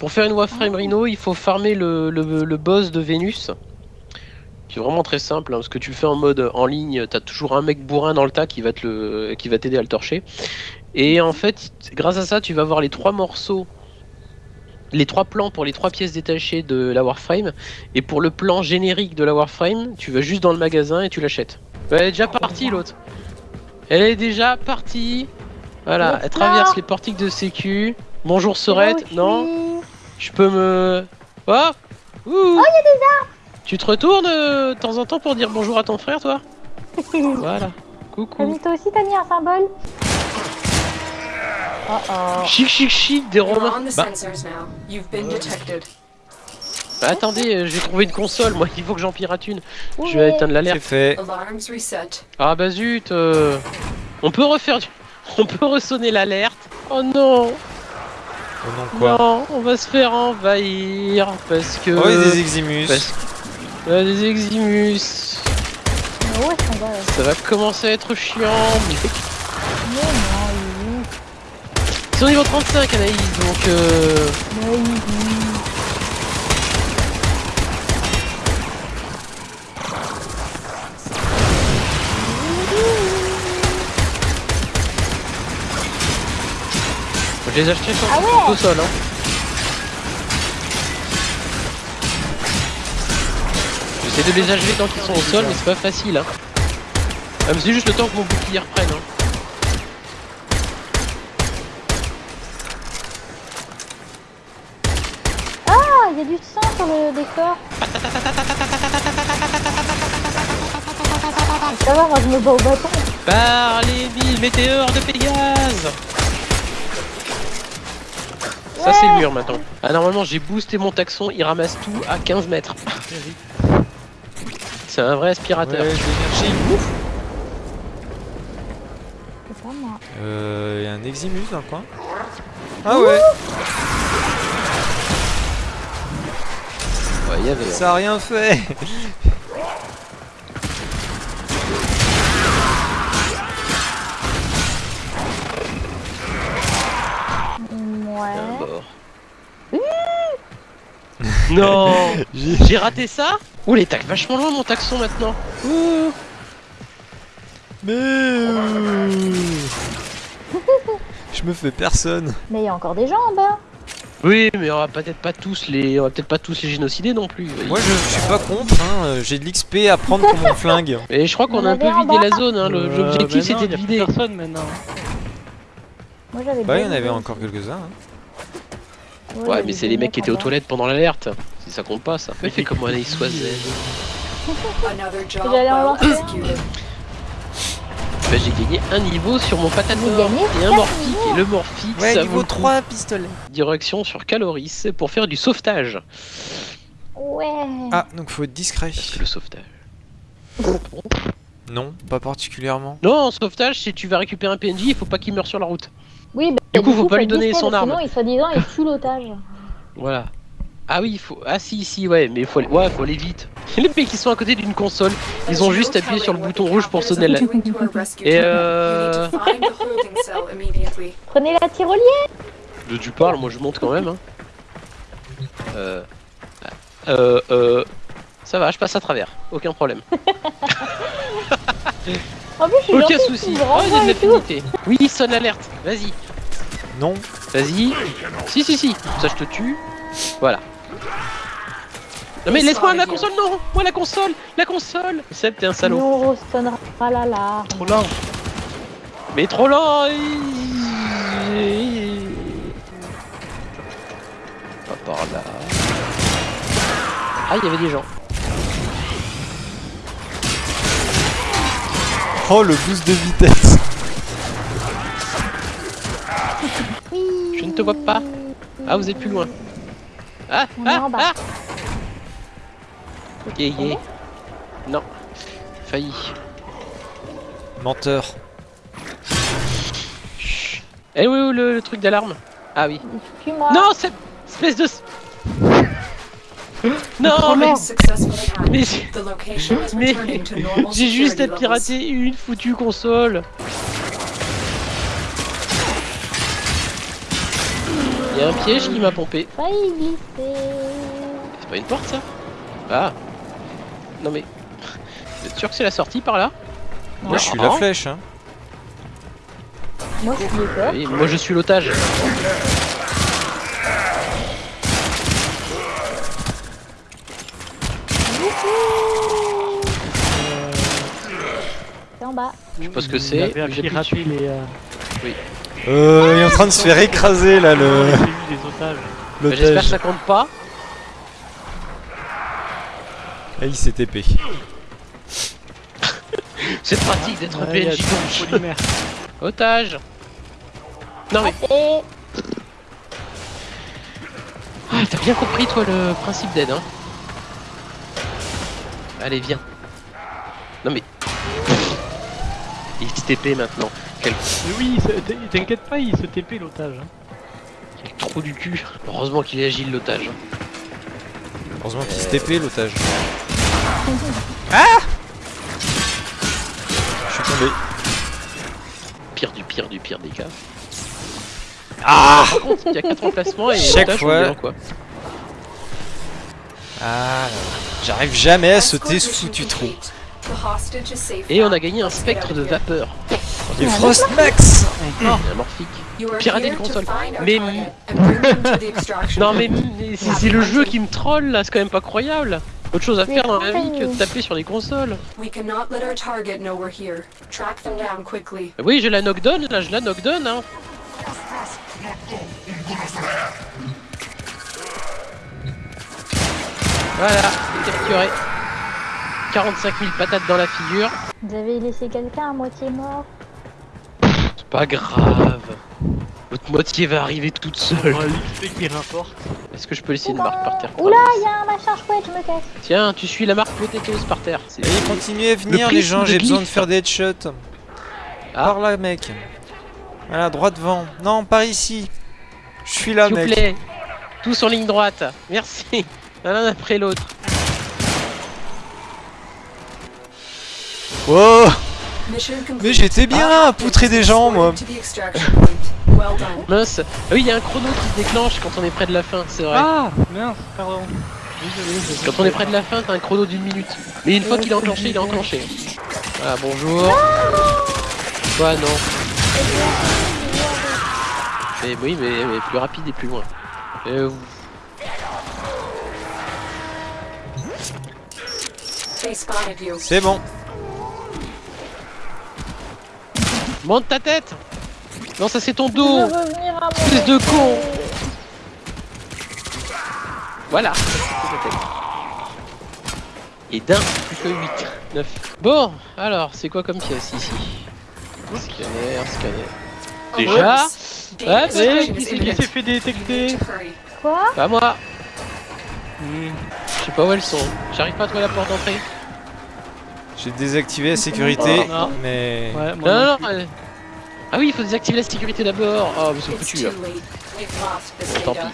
Pour faire une Warframe Rhino, il faut farmer le, le- le boss de Vénus. C'est vraiment très simple, hein, parce que tu le fais en mode en ligne, t'as toujours un mec bourrin dans le tas qui va te le, qui va t'aider à le torcher. Et en fait, grâce à ça, tu vas avoir les trois morceaux, les trois plans pour les trois pièces détachées de la Warframe. Et pour le plan générique de la Warframe, tu vas juste dans le magasin et tu l'achètes. Elle est déjà partie l'autre. Elle est déjà partie. Voilà, elle traverse les portiques de sécu. Bonjour Sorette, non. Je peux me... Oh Ouh Oh, y a des arbres Tu te retournes euh, de temps en temps pour dire bonjour à ton frère, toi Voilà. Coucou. mis toi aussi, t'as mis un symbole Oh oh. Chic, chic, chic, des romains. Bah, bah, attendez, euh, j'ai trouvé une console, moi, il faut que j'en pirate une. Je vais éteindre C'est l'alerte. fait. Ah bah zut euh, On peut refaire du... On peut ressonner l'alerte Oh non Oh non, quoi Non, on va se faire envahir parce que... Oh, il y a des Eximus. Parce que... Euh, des Eximus. Mais va Ça va commencer à être chiant. mais- Mais non, il est où? Ils sont niveau 35 Anaïs, donc euh... Mais il est je les ai achetés sur Ah ouais au sol. Hein. J'essaie de les achever tant qu'ils sont au sol, mais c'est pas facile. Hein. Ah, c'est juste le temps que mon bouclier reprenne. Hein. Ah, il y a du sang sur le décor. Ça va, moi je me bats au bâton. Par les mille météores de Pégase Ça c'est le mur maintenant. Ah normalement j'ai boosté mon taxon, il ramasse tout à 15 mètres. C'est un vrai aspirateur. Ouais, l'énergie. C'est pas moi. Euh, il y a un Eximus dans le coin. Ah ouais, Ouais, il y avait. hein. ça a rien fait. Ouais. un mort. Non J'ai raté ça Ouh les tacs vachement loin mon taxon maintenant Ouh. Mais euh, je me fais personne. Mais il y a encore des gens en bas. Oui mais on va peut-être pas tous les. On va peut-être pas tous les génocider non plus. Moi je suis pas contre, hein. j'ai de l'XP à prendre pour mon flingue. Et je crois qu'on On a un peu vidé la zone, hein. Euh, l'objectif non, c'était de vider. personne maintenant. Moi j'avais Bah il y en avait encore quelques-uns. hein. Ouais, mais c'est les mecs qui en étaient aux toilettes pendant l'alerte. Si ça compte pas ça. Mais fais comme Anaïs Soisel. Another job J'allais en lancer. Bah, j'ai gagné un niveau sur mon gagnez et un morphique. Et le morphique, Ouais, ça niveau vaut le coup. 3 pistolet. Direction sur Caloris pour faire du sauvetage. Ouais. Ah, donc faut être discret. Parce que le sauvetage. Non, pas particulièrement. Non, en sauvetage, si tu vas récupérer un PNJ, il faut pas qu'il meure sur la route. Du coup, faut pas lui donner son arme. Sinon, il soi-disant, il tue l'otage. Voilà. Ah oui, il faut. Ah si, si, ouais, mais il faut aller. Ouais, faut aller vite. Les mecs qui sont à côté d'une console, ils ont juste appuyé sur le bouton rouge pour sonner la. Et euh. Prenez la tyrolienne. De tu parles, moi je monte quand même. Hein. Euh. Euh. Euh. Ça va, je passe à travers. Aucun problème. En plus, je suis Aucun souci. Oh, il y a renvoie de et tout. l'affinité. Oui, sonne l'alerte. Vas-y. Non. Vas-y. Si, si, si. Ça, je te tue. Voilà. Non, mais laisse-moi la console, non Moi, la console La console Seb, t'es un salaud. On ressonnera la la. Trop lent. Mais trop lent Pas par là. Ah, il y avait des gens. Oh le boost de vitesse. Je ne te vois pas. Ah, vous êtes plus loin. Ah, On est ah, en bas. ah Yeah, yeah. Non. Failli. Menteur. Chut. Eh oui, oui, le, le truc d'alarme. Ah oui. Non, cette espèce de... Non, mais... Mais j'ai- mais juste à pirater une foutue console. Y a un piège qui m'a pompé. Failli glisser. C'est pas une porte ça? Ah Non mais. Vous êtes sûr que c'est la sortie par là? Moi je suis la flèche. Hein. Moi, je suis. Oui, moi je suis l'otage. C'est en bas. Je sais pas ce que c'est. les. euh, Euh, il est en train de se faire écraser là le. Bah, J'espère que ça compte pas. Ah, il s'est TP. C'est pratique d'être Ouais, il y a PNJ polymère. Otage Non mais. Et Ah, t'as bien compris toi le principe d'aide hein Allez viens. Non mais. Il TP maintenant. Quel, Mais oui, t'inquiète pas, il se TP l'otage. hein. quel trou du cul. Heureusement qu'il est agile l'otage. Heureusement qu'il se TP l'otage. Je suis tombé. Pire du pire du pire des cas. Ah Par contre, il y a 4 emplacements et Chaque fois. quoi. Ah là là. J'arrive jamais à sauter ce foutu trou. Et on a gagné un spectre de vapeur. Et Frostmax Il y a un morphique. You are Pirater une console. Mais- Non mais, c'est le jeu qui me troll là, c'est quand même pas croyable. Autre chose à faire dans la vie que de taper sur les consoles. We cannot let our target know we're here. Track them down quickly. Oui, je la knockdown, là je la knockdown hein. Voilà, capturé. 45 000 patates dans la figure. vous avez laissé quelqu'un à moitié mort. Pas grave. Votre moitié va arriver toute seule. L'XP qui rapporte. Est-ce que je peux laisser une marque par terre Oula, il y a un machin chouette, je me casse. Tiens, tu suis la marque potatoes par terre. Allez, continuez à venir Le les gens, j'ai besoin de faire des headshots. Ah. Par là, mec. Voilà, droit devant. Non, par ici. Je suis là, S'il vous mec. plaît, tous en ligne droite. Merci. L'un après l'autre. Oh complete. Mais j'étais bien à poutrer des gens, moi. Mince. Ah oui, il y a un chrono qui se déclenche quand on est près de la fin, c'est vrai. Ah mince, pardon. Quand on est près de la fin, t'as un chrono d'une minute. Mais une fois qu'il est enclenché, il est enclenché. Ah bonjour. Quoi non Mais oui, mais, mais plus rapide et plus loin. Euh. C'est bon. Monte ta tête Non, ça c'est ton dos Espèce de con. Voilà Et d'un, plus que 8, 9. Bon, alors, c'est quoi comme pièce ici? Scanner, scanner. Déjà? Ah, mais Qui s'est fait détecter? Quoi? Pas moi Hmm. Je sais pas où elles sont. J'arrive pas à trouver la porte d'entrée. J'ai désactivé la sécurité, Oh, non. mais... Ouais, moi Non, non, non. Ah oui, il faut désactiver la sécurité d'abord. Oh, mais c'est foutu là. Bon, tant data.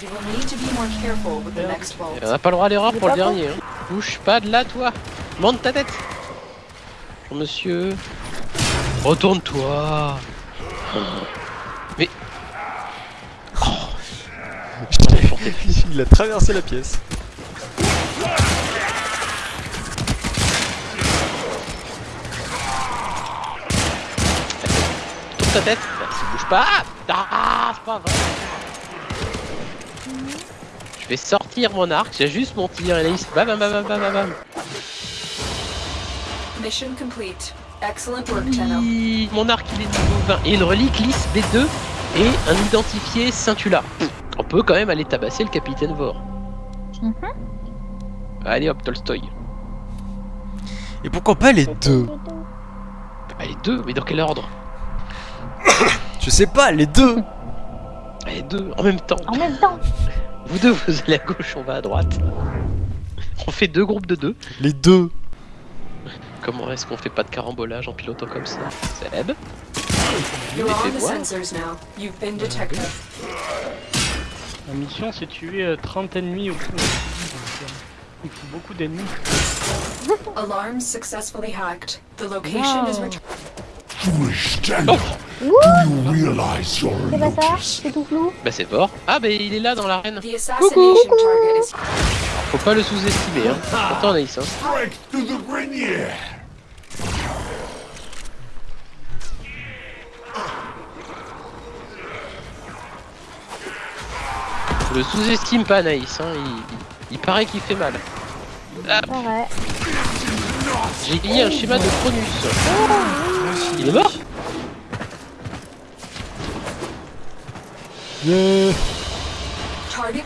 You will need to be more careful with the next vault. On a pas le droit à l'erreur pour le dernier. Hein. Bouge pas de là, toi. Monte ta tête. Bonjour, monsieur. Retourne-toi. Mais. Oh. Il a traversé la pièce. Ta tête. Merci, bouge pas. Ah, c'est pas vrai. Je vais sortir mon arc, j'ai juste mon tir et là il se bam bam bam bam bam bam. Mission complete. Excellent work, Mon arc il est niveau 20 et une relique lisse B2 et un identifié Scintula. On peut quand même aller tabasser le capitaine Vor. Mhm. Allez hop Tolstoy. Et pourquoi pas les deux? Allez deux, mais dans quel ordre? Je sais pas, les deux Allez deux en même temps. En même temps. Vous deux vous allez à gauche, on va à droite. On fait deux groupes de deux. Les deux Comment est-ce qu'on fait pas de carambolage en pilotant comme ça? Seb. La mission c'est tuer euh, 30 ennemis au coup. Euh, il faut beaucoup d'ennemis. Alarms successfully hacked. The location is returned. Wouh C'est pas ça. C'est tout flou Bah c'est fort. Ah bah il est là dans l'arène. Is Faut pas le sous-estimer. Hein. Pourtant Anaïs. Hein. Strike to the Grenier. Le sous-estime pas Anaïs. Hein. Il, il- il paraît qu'il fait mal. Ah. J'ai gagné un schéma de Cronus. Il est mort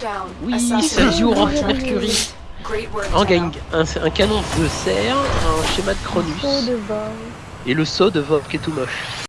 down. Oui, ça Assassination joue au target Mercury. En gang, un, un canon de serre, un schéma de Cronus et le saut de Vov qui est tout moche.